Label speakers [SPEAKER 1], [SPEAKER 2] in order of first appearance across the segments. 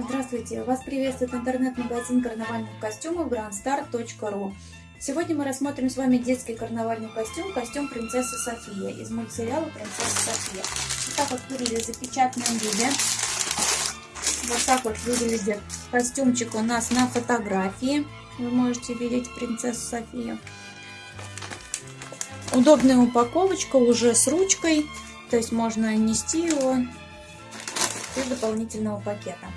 [SPEAKER 1] Здравствуйте! Вас приветствует интернет-магазин карнавальных костюмов grandstar.ru Сегодня мы рассмотрим с вами детский карнавальный костюм, костюм принцессы София из мультсериала «Принцесса София». Вот так вот выглядит в запечатанном. Вот так вот выглядит костюмчик у нас на фотографии. Вы можете видеть принцессу Софию. Удобная упаковочка уже с ручкой, то есть можно нести его без дополнительного пакета.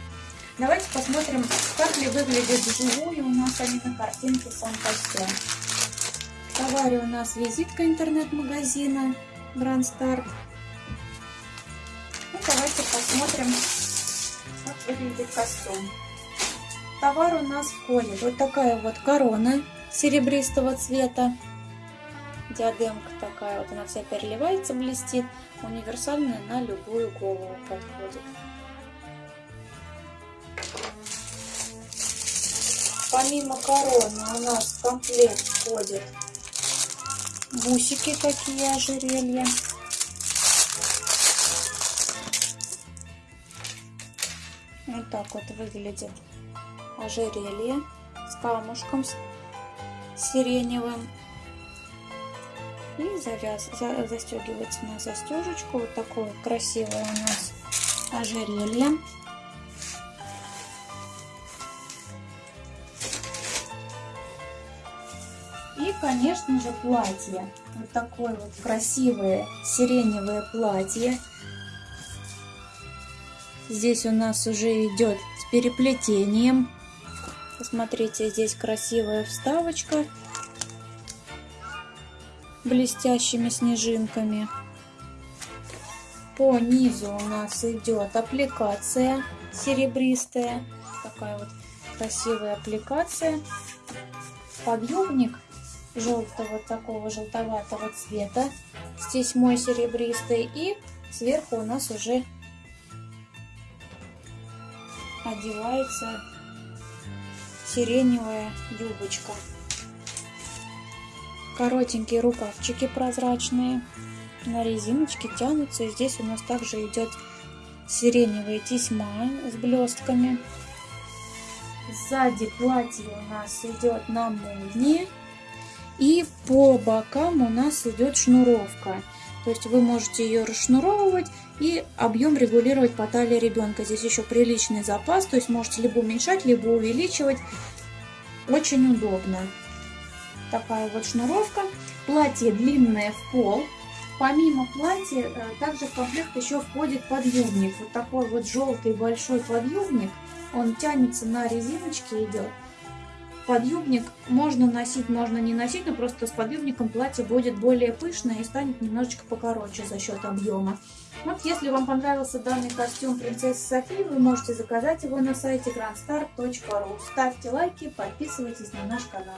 [SPEAKER 1] Давайте посмотрим, как ли выглядит вживую у нас, а не на картинке сам костюм. В товаре у нас визитка интернет-магазина Grand Start. Ну, давайте посмотрим, как выглядит костюм. Товар у нас входит вот такая вот корона серебристого цвета. Диадемка такая вот, она вся переливается, блестит. Универсальная на любую голову подходит. Помимо короны у нас в комплект входят бусики такие ожерелья. Вот так вот выглядит ожерелье с камушком сиреневым. И завяз, за, застегивается на застежечку. Вот такое красивое у нас ожерелье. Конечно же, платье. Вот такое вот красивое сиреневое платье. Здесь у нас уже идет с переплетением. Посмотрите, здесь красивая вставочка блестящими снежинками. По низу у нас идет аппликация серебристая. Такая вот красивая аппликация. Подъемник желтого, такого желтоватого цвета. Здесь мой серебристый. И сверху у нас уже одевается сиреневая юбочка. Коротенькие рукавчики прозрачные. На резиночке тянутся. Здесь у нас также идет сиреневая тесьма с блестками. Сзади платье у нас идет на молнии. И по бокам у нас идет шнуровка. То есть вы можете ее расшнуровывать и объем регулировать по талии ребенка. Здесь еще приличный запас, то есть можете либо уменьшать, либо увеличивать. Очень удобно. Такая вот шнуровка. Платье длинное в пол. Помимо платья, э, также в комплект еще входит подъемник. Вот такой вот желтый большой подъемник. Он тянется на резиночке идет подъюбник можно носить, можно не носить, но просто с подъюбником платье будет более пышное и станет немножечко покороче за счет объема. Вот если вам понравился данный костюм принцессы Софии, вы можете заказать его на сайте grandstar.ru. Ставьте лайки, подписывайтесь на наш канал.